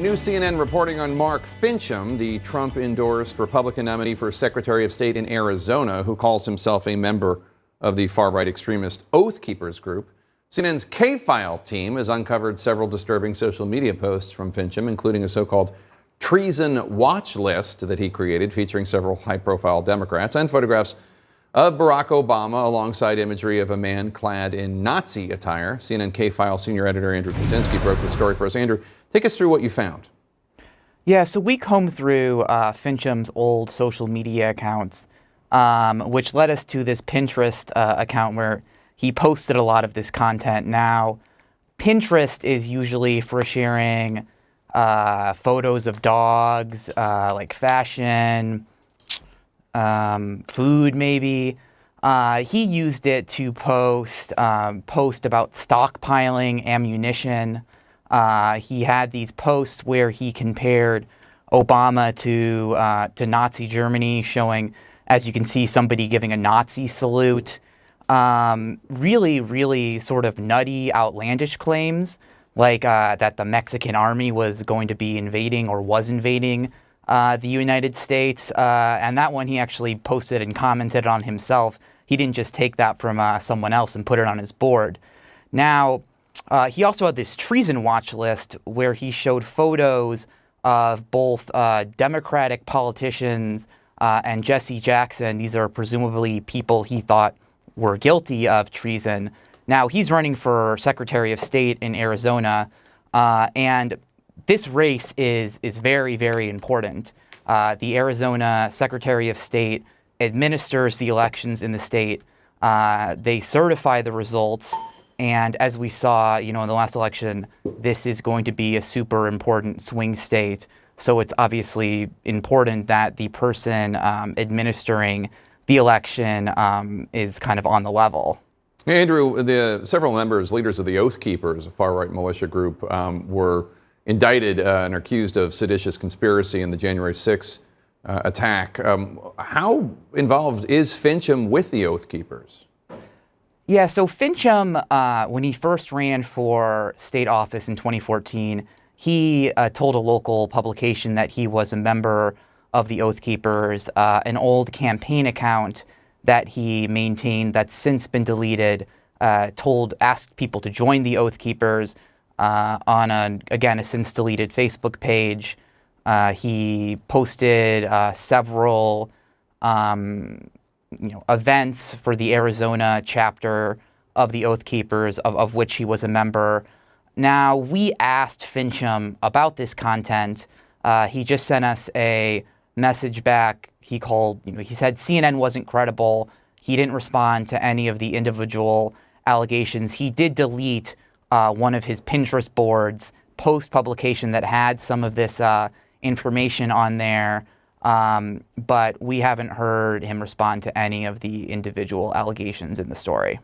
New CNN reporting on Mark Finchem, the Trump endorsed Republican nominee for Secretary of State in Arizona, who calls himself a member of the far right extremist Oath Keepers group. CNN's K File team has uncovered several disturbing social media posts from Finchem, including a so called treason watch list that he created featuring several high profile Democrats and photographs of Barack Obama alongside imagery of a man clad in Nazi attire. CNN K File senior editor Andrew Kaczynski broke the story for us. Andrew, take us through what you found. Yeah, so we combed through uh, Finchem's old social media accounts, um, which led us to this Pinterest uh, account where he posted a lot of this content. Now, Pinterest is usually for sharing uh, photos of dogs, uh, like fashion, um, food maybe. Uh, he used it to post um, post about stockpiling ammunition. Uh, he had these posts where he compared Obama to uh, to Nazi Germany, showing, as you can see, somebody giving a Nazi salute. Um, really, really sort of nutty, outlandish claims, like uh, that the Mexican army was going to be invading or was invading uh, the United States. Uh, and that one he actually posted and commented on himself. He didn't just take that from uh, someone else and put it on his board. Now, uh, he also had this treason watch list where he showed photos of both uh, Democratic politicians and Jesse Jackson. These are presumably people he thought were guilty of treason. Now, he's running for Secretary of State in Arizona. and this race is, is very, very important. Uh, the Arizona Secretary of State administers the elections in the state. Uh, they certify the results. And as we saw, you know, in the last election, this is going to be a super important swing state. So it's obviously important that the person um, administering the election um, is kind of on the level. Andrew, the several members, leaders of the Oath Keepers, a far-right militia group, um, were indicted uh, and accused of seditious conspiracy in the January 6 uh, attack. Um, how involved is Finchem with the Oath Keepers? Yeah, so Finchem, uh, when he first ran for state office in 2014, he uh, told a local publication that he was a member of the Oath Keepers, uh, an old campaign account that he maintained that's since been deleted, uh, told, asked people to join the Oath Keepers, uh, on, a, again, a since deleted Facebook page. Uh, he posted uh, several um, you know, events for the Arizona chapter of the Oath Keepers, of, of which he was a member. Now, we asked Finchem about this content. Uh, he just sent us a message back. He called, you know, he said CNN wasn't credible. He didn't respond to any of the individual allegations. He did delete uh, one of his Pinterest boards post publication that had some of this uh, information on there, um, but we haven't heard him respond to any of the individual allegations in the story.